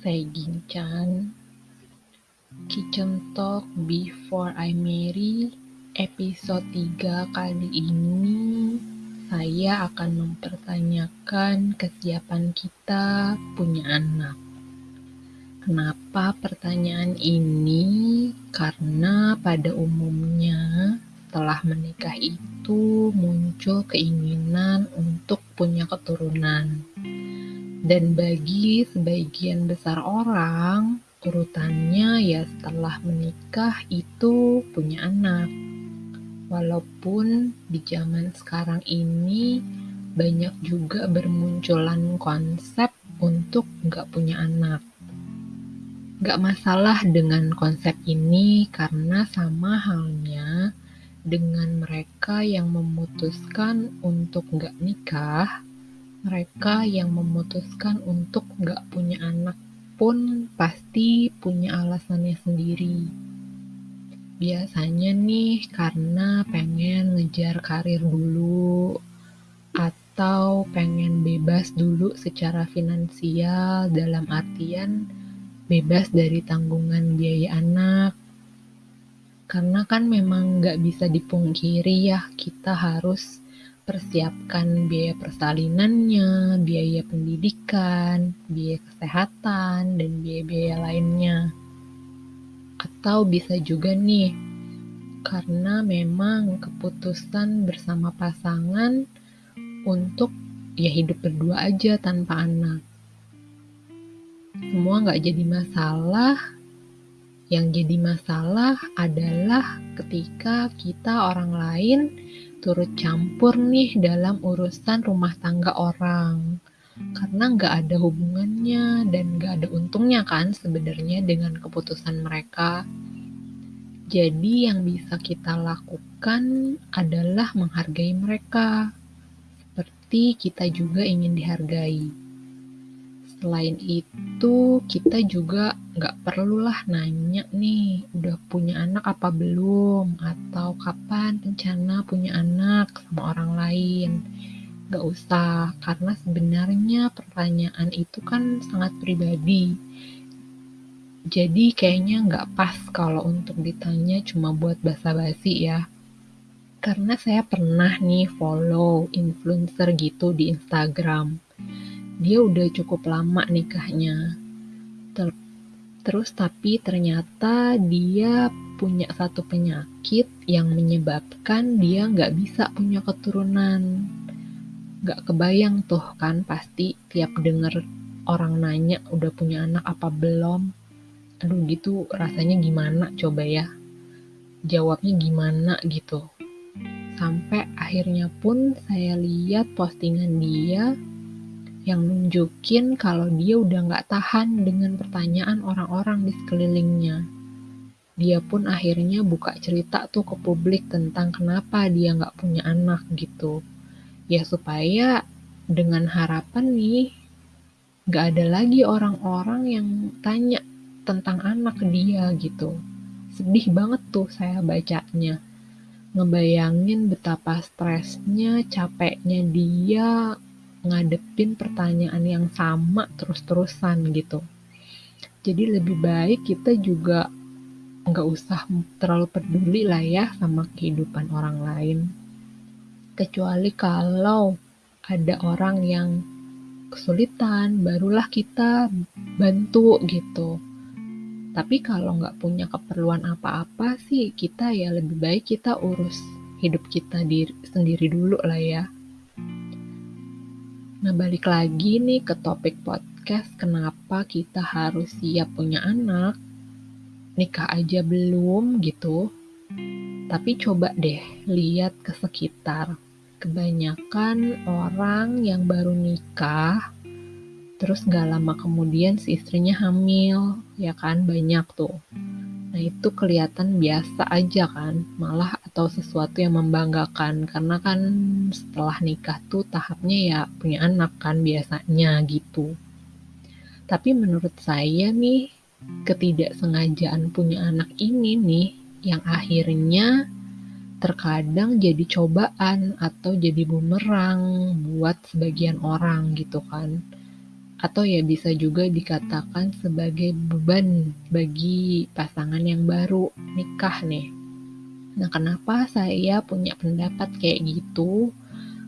Gincan. Kitchen Talk Before I Marry episode 3 kali ini saya akan mempertanyakan kesiapan kita punya anak. Kenapa pertanyaan ini? Karena pada umumnya setelah menikah itu muncul keinginan untuk punya keturunan. Dan bagi sebagian besar orang, urutannya ya setelah menikah itu punya anak. Walaupun di zaman sekarang ini banyak juga bermunculan konsep untuk nggak punya anak. Nggak masalah dengan konsep ini karena sama halnya dengan mereka yang memutuskan untuk nggak nikah, mereka yang memutuskan untuk nggak punya anak pun pasti punya alasannya sendiri. Biasanya nih karena pengen ngejar karir dulu, atau pengen bebas dulu secara finansial dalam artian bebas dari tanggungan biaya anak, karena kan memang nggak bisa dipungkiri ya, kita harus persiapkan biaya persalinannya, biaya pendidikan, biaya kesehatan, dan biaya-biaya lainnya. Atau bisa juga nih, karena memang keputusan bersama pasangan untuk ya hidup berdua aja tanpa anak. Semua nggak jadi masalah yang jadi masalah adalah ketika kita orang lain turut campur nih dalam urusan rumah tangga orang. Karena nggak ada hubungannya dan nggak ada untungnya kan sebenarnya dengan keputusan mereka. Jadi yang bisa kita lakukan adalah menghargai mereka. Seperti kita juga ingin dihargai. Selain itu, kita juga nggak perlulah nanya nih, udah punya anak apa belum? Atau kapan rencana punya anak sama orang lain? Nggak usah, karena sebenarnya pertanyaan itu kan sangat pribadi. Jadi kayaknya nggak pas kalau untuk ditanya cuma buat basa-basi ya. Karena saya pernah nih follow influencer gitu di Instagram dia udah cukup lama nikahnya. Ter terus tapi ternyata dia punya satu penyakit yang menyebabkan dia nggak bisa punya keturunan. Nggak kebayang tuh kan pasti tiap denger orang nanya udah punya anak apa belum. Aduh gitu rasanya gimana coba ya. Jawabnya gimana gitu. Sampai akhirnya pun saya lihat postingan dia yang nunjukin kalau dia udah nggak tahan dengan pertanyaan orang-orang di sekelilingnya. Dia pun akhirnya buka cerita tuh ke publik tentang kenapa dia nggak punya anak gitu. Ya supaya dengan harapan nih, nggak ada lagi orang-orang yang tanya tentang anak dia gitu. Sedih banget tuh saya bacanya. Ngebayangin betapa stresnya, capeknya dia ngadepin pertanyaan yang sama terus-terusan gitu. Jadi lebih baik kita juga nggak usah terlalu peduli lah ya sama kehidupan orang lain. Kecuali kalau ada orang yang kesulitan, barulah kita bantu gitu. Tapi kalau nggak punya keperluan apa-apa sih, kita ya lebih baik kita urus hidup kita diri, sendiri dulu lah ya. Nah, balik lagi nih ke topik podcast, kenapa kita harus siap punya anak? Nikah aja belum gitu. Tapi coba deh lihat ke sekitar. Kebanyakan orang yang baru nikah, terus gak lama kemudian si istrinya hamil, ya kan banyak tuh. Nah itu kelihatan biasa aja kan, malah atau sesuatu yang membanggakan karena kan setelah nikah tuh tahapnya ya punya anak kan biasanya gitu. Tapi menurut saya nih ketidaksengajaan punya anak ini nih yang akhirnya terkadang jadi cobaan atau jadi bumerang buat sebagian orang gitu kan. atau ya bisa juga dikatakan sebagai beban bagi pasangan yang baru nikah nih. Nah, kenapa saya punya pendapat kayak gitu?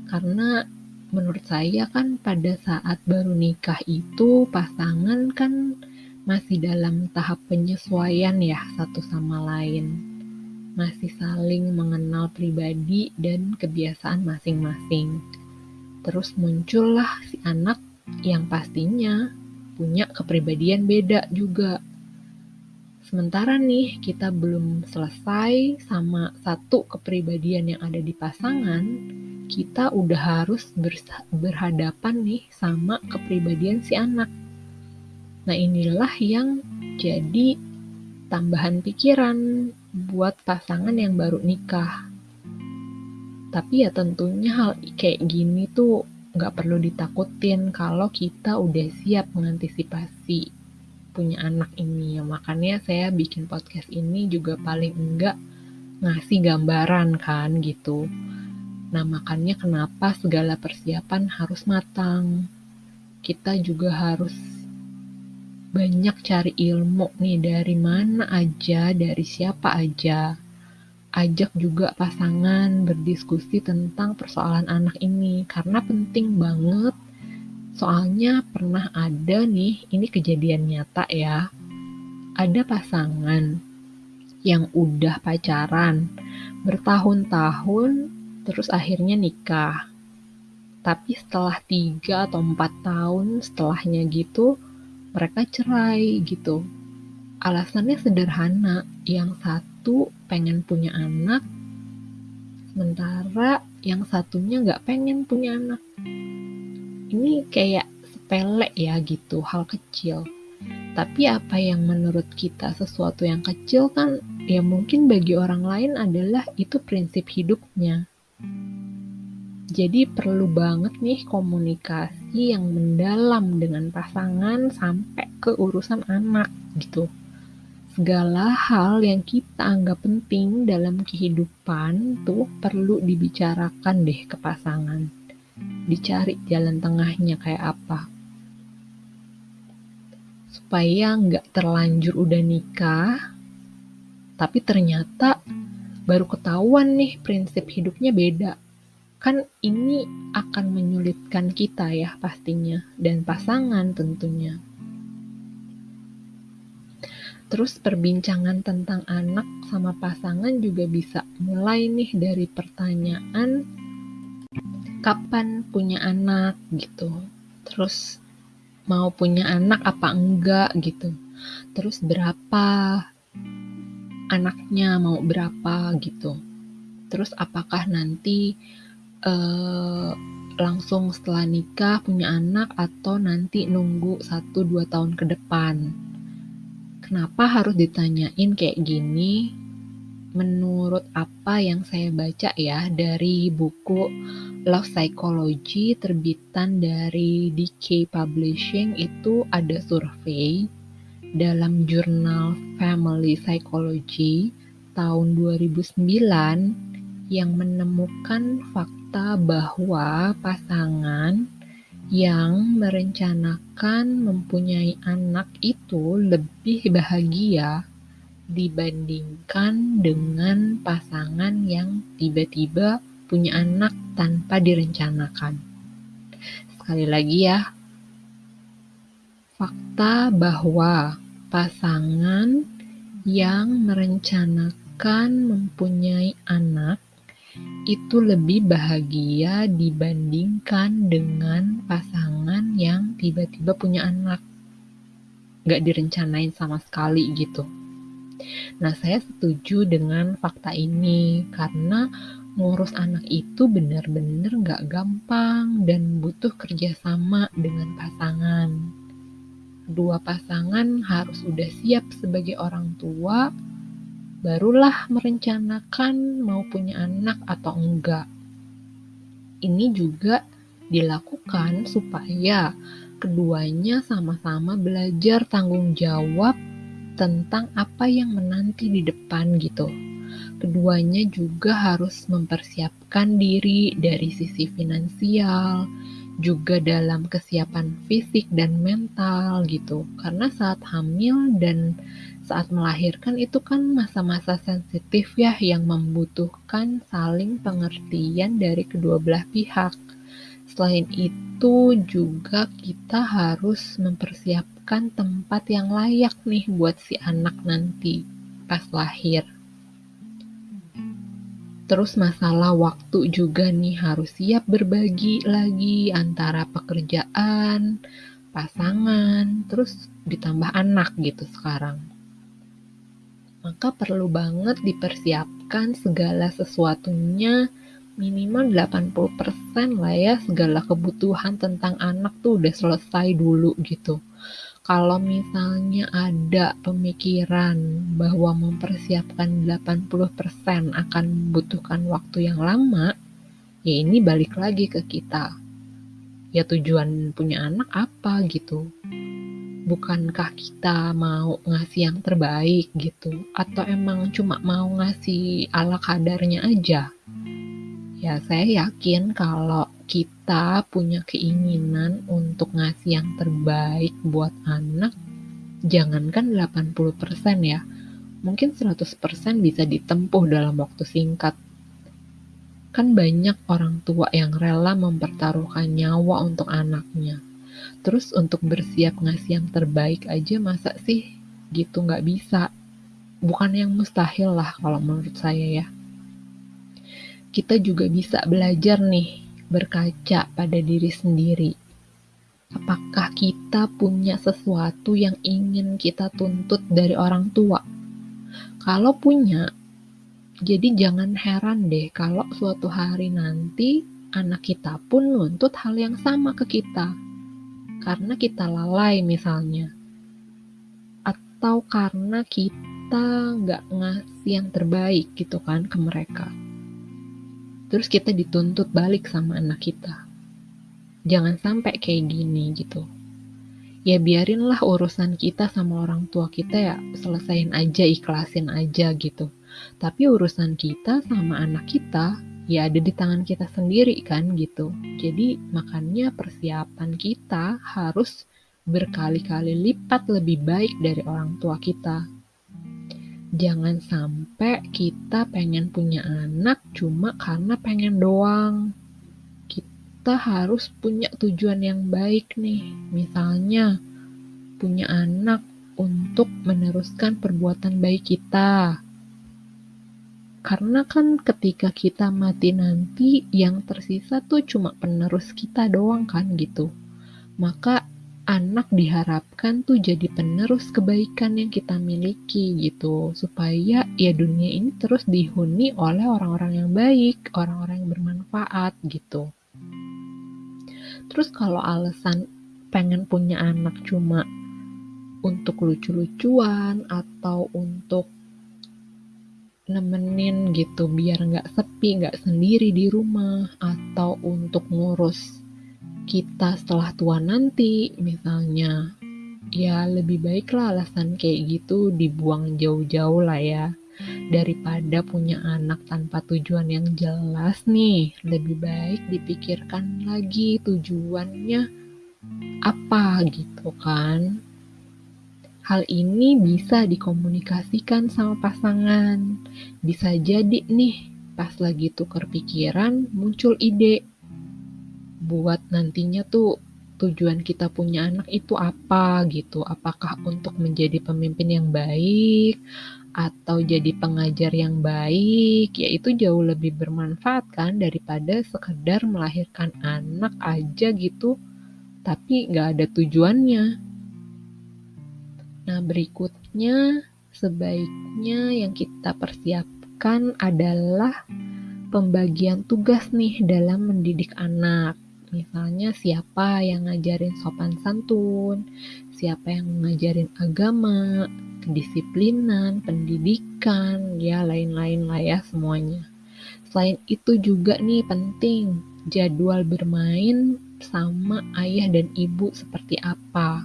Karena menurut saya kan pada saat baru nikah itu pasangan kan masih dalam tahap penyesuaian ya satu sama lain. Masih saling mengenal pribadi dan kebiasaan masing-masing. Terus muncullah si anak yang pastinya punya kepribadian beda juga. Sementara nih kita belum selesai sama satu kepribadian yang ada di pasangan, kita udah harus berhadapan nih sama kepribadian si anak. Nah inilah yang jadi tambahan pikiran buat pasangan yang baru nikah. Tapi ya tentunya hal kayak gini tuh nggak perlu ditakutin kalau kita udah siap mengantisipasi punya anak ini. Ya makanya saya bikin podcast ini juga paling enggak ngasih gambaran kan gitu. Nah makanya kenapa segala persiapan harus matang? Kita juga harus banyak cari ilmu nih dari mana aja dari siapa aja. Ajak juga pasangan berdiskusi tentang persoalan anak ini karena penting banget soalnya pernah ada nih ini kejadian nyata ya. Ada pasangan yang udah pacaran bertahun-tahun terus akhirnya nikah. Tapi setelah tiga atau empat tahun setelahnya gitu mereka cerai gitu. Alasannya sederhana yang satu pengen punya anak, sementara yang satunya nggak pengen punya anak. Ini kayak sepele ya gitu, hal kecil. Tapi apa yang menurut kita sesuatu yang kecil kan ya mungkin bagi orang lain adalah itu prinsip hidupnya. Jadi perlu banget nih komunikasi yang mendalam dengan pasangan sampai ke urusan anak gitu segala hal yang kita anggap penting dalam kehidupan tuh perlu dibicarakan deh ke pasangan. Dicari jalan tengahnya kayak apa. Supaya nggak terlanjur udah nikah, tapi ternyata baru ketahuan nih prinsip hidupnya beda. Kan ini akan menyulitkan kita ya pastinya, dan pasangan tentunya. Terus perbincangan tentang anak sama pasangan juga bisa mulai nih dari pertanyaan kapan punya anak gitu. Terus mau punya anak apa enggak gitu. Terus berapa anaknya mau berapa gitu. Terus apakah nanti eh, langsung setelah nikah punya anak atau nanti nunggu 1-2 tahun ke depan Kenapa harus ditanyain kayak gini? Menurut apa yang saya baca ya dari buku Love Psychology terbitan dari DK Publishing itu ada survei dalam jurnal Family Psychology tahun 2009 yang menemukan fakta bahwa pasangan yang merencanakan mempunyai anak itu lebih bahagia dibandingkan dengan pasangan yang tiba-tiba punya anak tanpa direncanakan. Sekali lagi ya, fakta bahwa pasangan yang merencanakan mempunyai anak itu lebih bahagia dibandingkan dengan pasangan yang tiba-tiba punya anak. Gak direncanain sama sekali gitu. Nah, saya setuju dengan fakta ini karena ngurus anak itu benar-benar gak gampang dan butuh kerjasama dengan pasangan. Dua pasangan harus udah siap sebagai orang tua barulah merencanakan mau punya anak atau enggak. Ini juga dilakukan supaya keduanya sama-sama belajar tanggung jawab tentang apa yang menanti di depan gitu. Keduanya juga harus mempersiapkan diri dari sisi finansial, juga dalam kesiapan fisik dan mental gitu. Karena saat hamil dan saat melahirkan itu kan masa-masa sensitif ya yang membutuhkan saling pengertian dari kedua belah pihak. Selain itu juga kita harus mempersiapkan tempat yang layak nih buat si anak nanti pas lahir. Terus masalah waktu juga nih harus siap berbagi lagi antara pekerjaan, pasangan, terus ditambah anak gitu sekarang. Maka perlu banget dipersiapkan segala sesuatunya minimal 80% lah ya segala kebutuhan tentang anak tuh udah selesai dulu gitu kalau misalnya ada pemikiran bahwa mempersiapkan 80% akan membutuhkan waktu yang lama, ya ini balik lagi ke kita. Ya tujuan punya anak apa gitu? Bukankah kita mau ngasih yang terbaik gitu? Atau emang cuma mau ngasih ala kadarnya aja? Ya saya yakin kalau kita punya keinginan untuk ngasih yang terbaik buat anak, jangankan 80% ya, mungkin 100% bisa ditempuh dalam waktu singkat. Kan banyak orang tua yang rela mempertaruhkan nyawa untuk anaknya. Terus untuk bersiap ngasih yang terbaik aja masa sih gitu nggak bisa. Bukan yang mustahil lah kalau menurut saya ya. Kita juga bisa belajar nih berkaca pada diri sendiri. Apakah kita punya sesuatu yang ingin kita tuntut dari orang tua? Kalau punya, jadi jangan heran deh kalau suatu hari nanti anak kita pun nuntut hal yang sama ke kita. Karena kita lalai misalnya. Atau karena kita nggak ngasih yang terbaik gitu kan ke mereka terus kita dituntut balik sama anak kita. Jangan sampai kayak gini gitu. Ya biarinlah urusan kita sama orang tua kita ya selesain aja, ikhlasin aja gitu. Tapi urusan kita sama anak kita ya ada di tangan kita sendiri kan gitu. Jadi makanya persiapan kita harus berkali-kali lipat lebih baik dari orang tua kita jangan sampai kita pengen punya anak cuma karena pengen doang. Kita harus punya tujuan yang baik nih. Misalnya, punya anak untuk meneruskan perbuatan baik kita. Karena kan ketika kita mati nanti, yang tersisa tuh cuma penerus kita doang kan gitu. Maka anak diharapkan tuh jadi penerus kebaikan yang kita miliki gitu supaya ya dunia ini terus dihuni oleh orang-orang yang baik, orang-orang yang bermanfaat gitu. Terus kalau alasan pengen punya anak cuma untuk lucu-lucuan atau untuk nemenin gitu biar nggak sepi nggak sendiri di rumah atau untuk ngurus kita setelah tua nanti misalnya ya lebih baiklah alasan kayak gitu dibuang jauh-jauh lah ya. Daripada punya anak tanpa tujuan yang jelas nih lebih baik dipikirkan lagi tujuannya apa gitu kan. Hal ini bisa dikomunikasikan sama pasangan. Bisa jadi nih pas lagi tuker pikiran muncul ide buat nantinya tuh tujuan kita punya anak itu apa gitu. Apakah untuk menjadi pemimpin yang baik atau jadi pengajar yang baik, ya itu jauh lebih bermanfaat kan daripada sekedar melahirkan anak aja gitu, tapi nggak ada tujuannya. Nah berikutnya sebaiknya yang kita persiapkan adalah pembagian tugas nih dalam mendidik anak. Misalnya siapa yang ngajarin sopan santun, siapa yang ngajarin agama, kedisiplinan, pendidikan, ya lain-lain lah ya semuanya. Selain itu juga nih penting jadwal bermain sama ayah dan ibu seperti apa.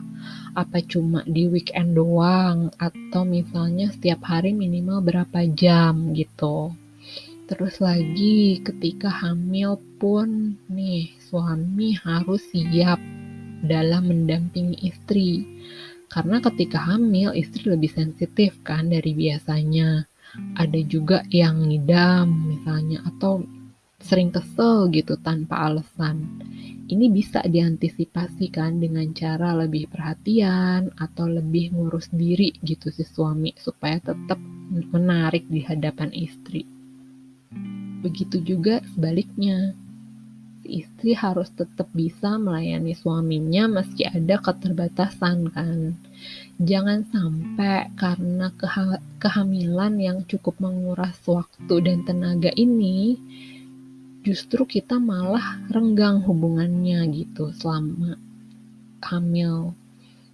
Apa cuma di weekend doang atau misalnya setiap hari minimal berapa jam gitu. Terus lagi ketika hamil pun nih suami harus siap dalam mendampingi istri. Karena ketika hamil istri lebih sensitif kan dari biasanya. Ada juga yang ngidam misalnya atau sering kesel gitu tanpa alasan. Ini bisa diantisipasi kan dengan cara lebih perhatian atau lebih ngurus diri gitu si suami supaya tetap menarik di hadapan istri. Begitu juga sebaliknya. Si istri harus tetap bisa melayani suaminya meski ada keterbatasan kan. Jangan sampai karena keha kehamilan yang cukup menguras waktu dan tenaga ini justru kita malah renggang hubungannya gitu selama hamil.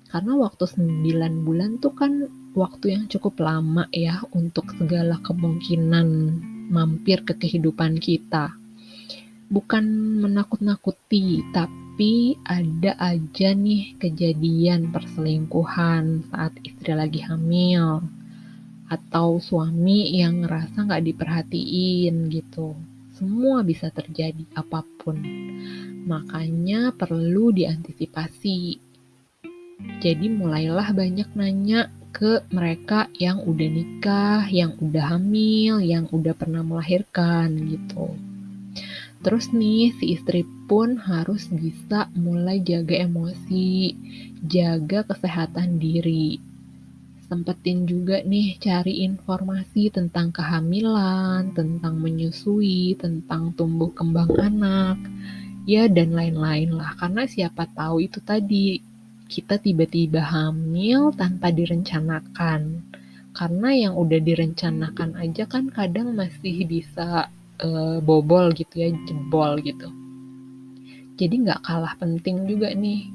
Karena waktu 9 bulan tuh kan waktu yang cukup lama ya untuk segala kemungkinan mampir ke kehidupan kita. Bukan menakut-nakuti, tapi ada aja nih kejadian perselingkuhan saat istri lagi hamil. Atau suami yang ngerasa nggak diperhatiin gitu. Semua bisa terjadi apa pun. Makanya perlu diantisipasi. Jadi mulailah banyak nanya ke mereka yang udah nikah, yang udah hamil, yang udah pernah melahirkan gitu. Terus nih si istri pun harus bisa mulai jaga emosi, jaga kesehatan diri. Sempetin juga nih cari informasi tentang kehamilan, tentang menyusui, tentang tumbuh kembang anak, ya dan lain-lain lah. Karena siapa tahu itu tadi kita tiba-tiba hamil tanpa direncanakan. Karena yang udah direncanakan aja kan kadang masih bisa uh, bobol gitu ya, jebol gitu. Jadi nggak kalah penting juga nih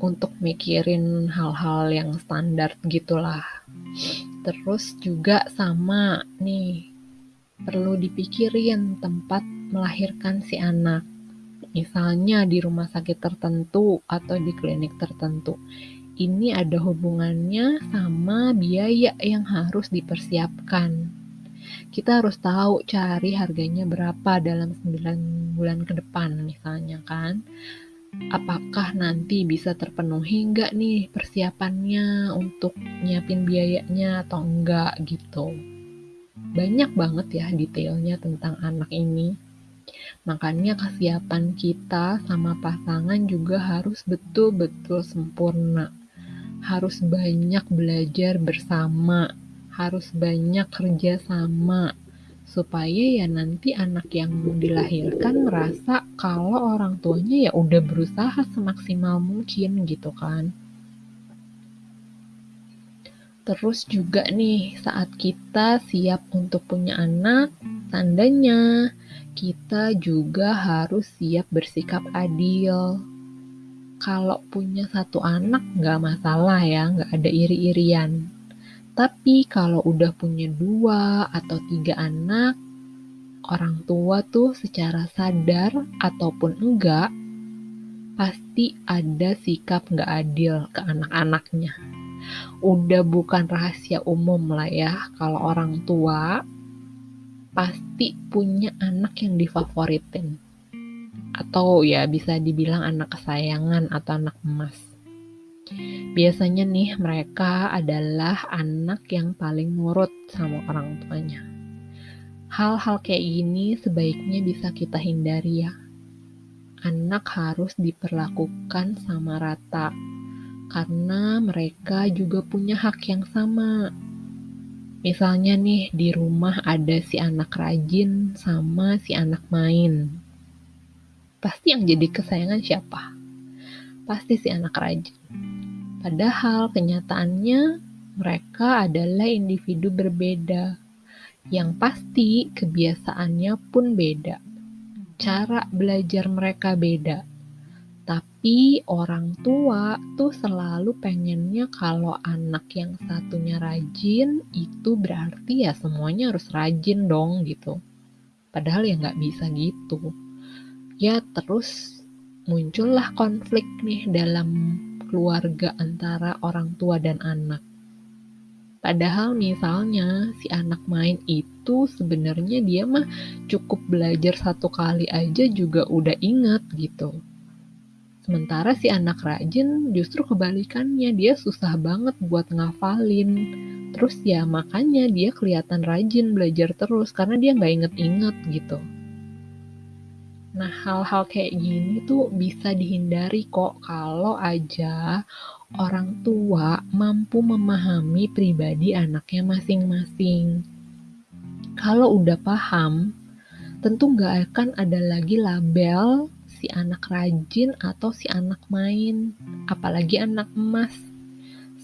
untuk mikirin hal-hal yang standar gitulah. Terus juga sama nih, perlu dipikirin tempat melahirkan si anak misalnya di rumah sakit tertentu atau di klinik tertentu. Ini ada hubungannya sama biaya yang harus dipersiapkan. Kita harus tahu cari harganya berapa dalam 9 bulan ke depan misalnya kan. Apakah nanti bisa terpenuhi enggak nih persiapannya untuk nyiapin biayanya atau enggak gitu. Banyak banget ya detailnya tentang anak ini. Makanya kesiapan kita sama pasangan juga harus betul-betul sempurna. Harus banyak belajar bersama, harus banyak kerja sama, supaya ya nanti anak yang dilahirkan merasa kalau orang tuanya ya udah berusaha semaksimal mungkin gitu kan. Terus juga nih saat kita siap untuk punya anak, tandanya kita juga harus siap bersikap adil. Kalau punya satu anak nggak masalah ya, nggak ada iri-irian. Tapi kalau udah punya dua atau tiga anak, orang tua tuh secara sadar ataupun enggak, pasti ada sikap nggak adil ke anak-anaknya. Udah bukan rahasia umum lah ya, kalau orang tua pasti punya anak yang difavoritin atau ya bisa dibilang anak kesayangan atau anak emas. Biasanya nih mereka adalah anak yang paling nurut sama orang tuanya. Hal-hal kayak gini sebaiknya bisa kita hindari ya. Anak harus diperlakukan sama rata karena mereka juga punya hak yang sama Misalnya nih di rumah ada si anak rajin sama si anak main. Pasti yang jadi kesayangan siapa? Pasti si anak rajin. Padahal kenyataannya mereka adalah individu berbeda. Yang pasti kebiasaannya pun beda. Cara belajar mereka beda tapi orang tua tuh selalu pengennya kalau anak yang satunya rajin itu berarti ya semuanya harus rajin dong gitu. Padahal ya nggak bisa gitu. Ya terus muncullah konflik nih dalam keluarga antara orang tua dan anak. Padahal misalnya si anak main itu sebenarnya dia mah cukup belajar satu kali aja juga udah inget gitu. Sementara si anak rajin justru kebalikannya, dia susah banget buat ngafalin. Terus ya makanya dia kelihatan rajin belajar terus karena dia nggak inget-inget gitu. Nah, hal-hal kayak gini tuh bisa dihindari kok kalau aja orang tua mampu memahami pribadi anaknya masing-masing. Kalau udah paham, tentu nggak akan ada lagi label si anak rajin atau si anak main, apalagi anak emas.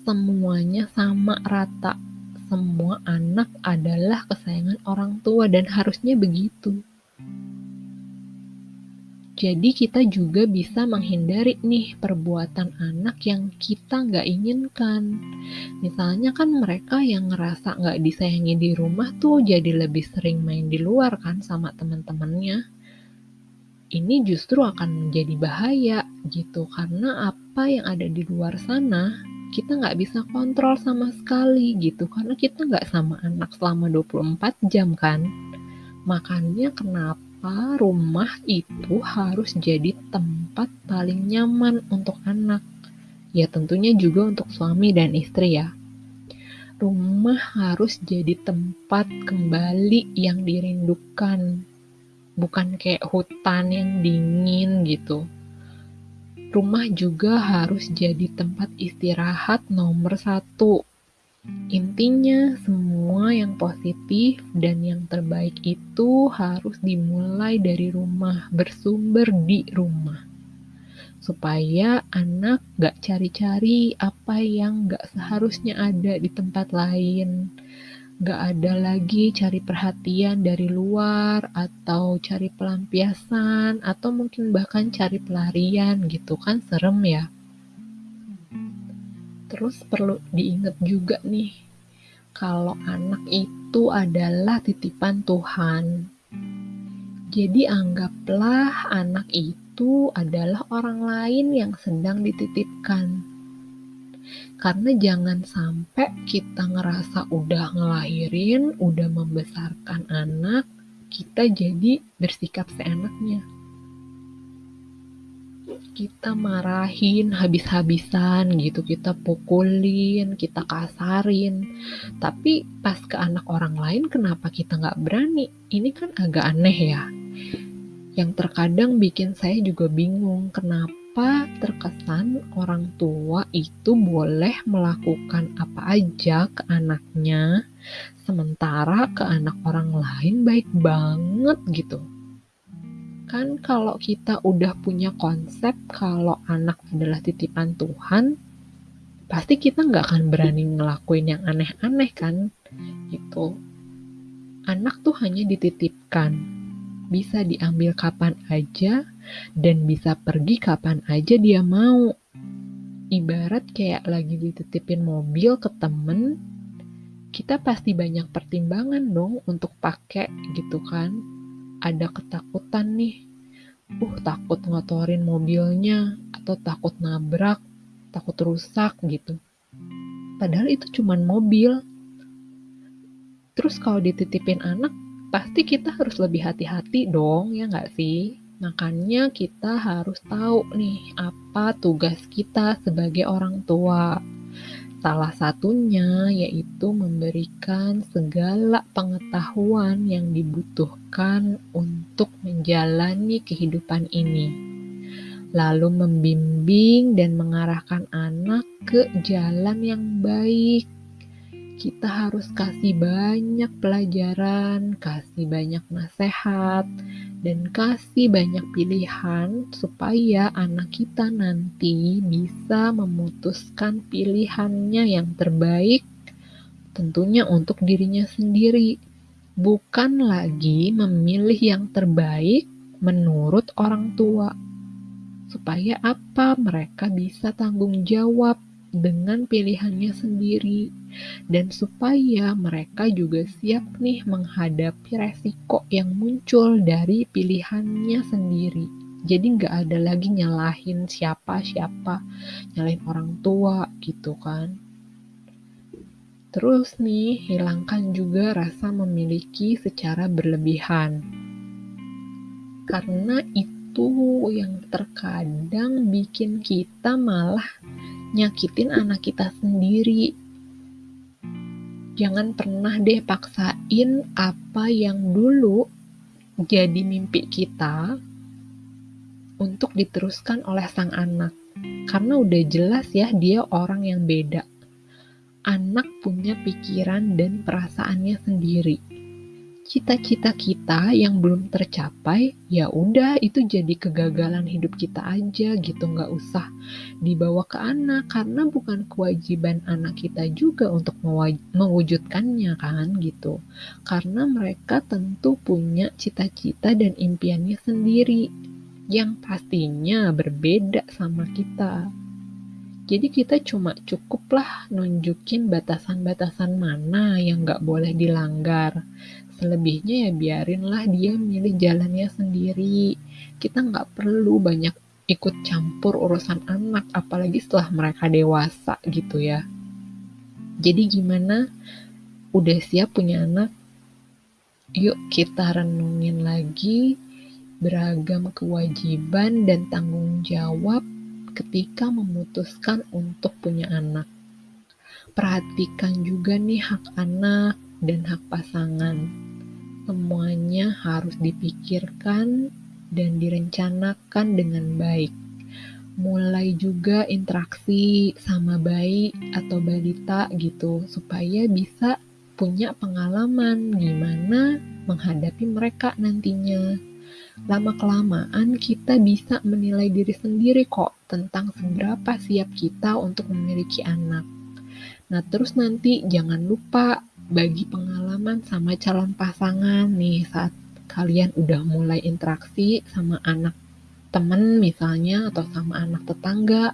Semuanya sama rata. Semua anak adalah kesayangan orang tua dan harusnya begitu. Jadi kita juga bisa menghindari nih perbuatan anak yang kita nggak inginkan. Misalnya kan mereka yang ngerasa nggak disayangi di rumah tuh jadi lebih sering main di luar kan sama teman-temannya. Ini justru akan menjadi bahaya gitu karena apa yang ada di luar sana kita nggak bisa kontrol sama sekali gitu karena kita nggak sama anak selama 24 jam kan. Makanya kenapa rumah itu harus jadi tempat paling nyaman untuk anak. Ya tentunya juga untuk suami dan istri ya. Rumah harus jadi tempat kembali yang dirindukan. Bukan kayak hutan yang dingin gitu. Rumah juga harus jadi tempat istirahat nomor satu Intinya, semua yang positif dan yang terbaik itu harus dimulai dari rumah, bersumber di rumah. Supaya anak gak cari-cari apa yang gak seharusnya ada di tempat lain. Gak ada lagi cari perhatian dari luar, atau cari pelampiasan, atau mungkin bahkan cari pelarian gitu kan serem ya. Terus perlu diingat juga nih, kalau anak itu adalah titipan Tuhan. Jadi anggaplah anak itu adalah orang lain yang sedang dititipkan. Karena jangan sampai kita ngerasa udah ngelahirin, udah membesarkan anak, kita jadi bersikap seenaknya kita marahin habis-habisan gitu, kita pukulin, kita kasarin. Tapi pas ke anak orang lain kenapa kita nggak berani? Ini kan agak aneh ya. Yang terkadang bikin saya juga bingung kenapa terkesan orang tua itu boleh melakukan apa aja ke anaknya, sementara ke anak orang lain baik banget gitu? Kan kalau kita udah punya konsep kalau anak adalah titipan Tuhan, pasti kita nggak akan berani ngelakuin yang aneh-aneh kan, gitu. Anak tuh hanya dititipkan, bisa diambil kapan aja, dan bisa pergi kapan aja dia mau. Ibarat kayak lagi dititipin mobil ke temen, kita pasti banyak pertimbangan dong untuk pakai gitu kan ada ketakutan nih, uh takut ngotorin mobilnya atau takut nabrak, takut rusak gitu. Padahal itu cuma mobil. Terus kalau dititipin anak, pasti kita harus lebih hati-hati dong, ya nggak sih? Makanya kita harus tahu nih apa tugas kita sebagai orang tua. Salah satunya yaitu memberikan segala pengetahuan yang dibutuhkan untuk menjalani kehidupan ini, lalu membimbing dan mengarahkan anak ke jalan yang baik kita harus kasih banyak pelajaran, kasih banyak nasihat, dan kasih banyak pilihan supaya anak kita nanti bisa memutuskan pilihannya yang terbaik, tentunya untuk dirinya sendiri, bukan lagi memilih yang terbaik menurut orang tua. Supaya apa? Mereka bisa tanggung jawab dengan pilihannya sendiri dan supaya mereka juga siap nih menghadapi resiko yang muncul dari pilihannya sendiri. Jadi nggak ada lagi nyalahin siapa-siapa, nyalahin orang tua gitu kan. Terus nih, hilangkan juga rasa memiliki secara berlebihan. Karena itu yang terkadang bikin kita malah nyakitin anak kita sendiri. Jangan pernah deh paksain apa yang dulu jadi mimpi kita untuk diteruskan oleh sang anak. Karena udah jelas ya dia orang yang beda anak punya pikiran dan perasaannya sendiri. Cita-cita kita yang belum tercapai, ya udah itu jadi kegagalan hidup kita aja gitu, nggak usah dibawa ke anak karena bukan kewajiban anak kita juga untuk mewujudkannya kan gitu. Karena mereka tentu punya cita-cita dan impiannya sendiri yang pastinya berbeda sama kita. Jadi kita cuma cukuplah nunjukin batasan-batasan mana yang nggak boleh dilanggar. Selebihnya ya biarinlah dia milih jalannya sendiri. Kita nggak perlu banyak ikut campur urusan anak, apalagi setelah mereka dewasa gitu ya. Jadi gimana? Udah siap punya anak? Yuk kita renungin lagi beragam kewajiban dan tanggung jawab ketika memutuskan untuk punya anak. Perhatikan juga nih hak anak dan hak pasangan. Semuanya harus dipikirkan dan direncanakan dengan baik. Mulai juga interaksi sama bayi atau balita gitu, supaya bisa punya pengalaman gimana menghadapi mereka nantinya. Lama-kelamaan kita bisa menilai diri sendiri kok tentang seberapa siap kita untuk memiliki anak. Nah, terus nanti jangan lupa bagi pengalaman sama calon pasangan nih saat kalian udah mulai interaksi sama anak temen misalnya atau sama anak tetangga,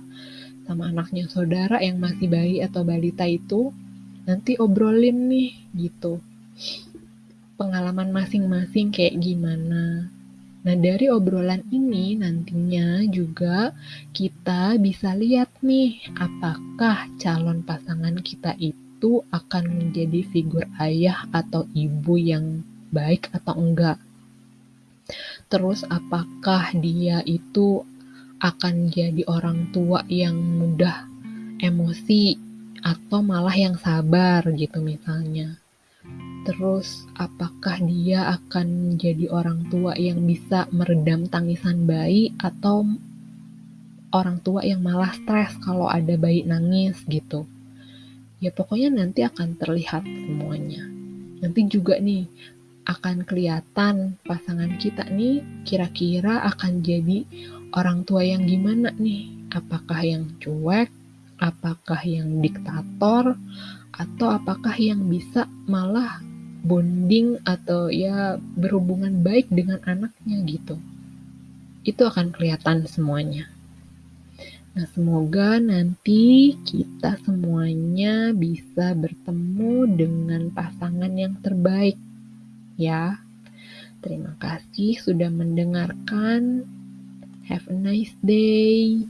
sama anaknya saudara yang masih bayi atau balita itu, nanti obrolin nih gitu. Pengalaman masing-masing kayak gimana. Nah, dari obrolan ini nantinya juga kita bisa lihat nih, apakah calon pasangan kita itu akan menjadi figur ayah atau ibu yang baik atau enggak. Terus apakah dia itu akan jadi orang tua yang mudah emosi atau malah yang sabar gitu misalnya. Terus, apakah dia akan menjadi orang tua yang bisa meredam tangisan bayi atau orang tua yang malah stres kalau ada bayi nangis gitu? Ya pokoknya nanti akan terlihat semuanya. Nanti juga nih akan kelihatan pasangan kita nih kira-kira akan jadi orang tua yang gimana nih? Apakah yang cuek? Apakah yang diktator? Atau apakah yang bisa malah bonding atau ya berhubungan baik dengan anaknya gitu. Itu akan kelihatan semuanya. Nah, semoga nanti kita semuanya bisa bertemu dengan pasangan yang terbaik. Ya, terima kasih sudah mendengarkan. Have a nice day.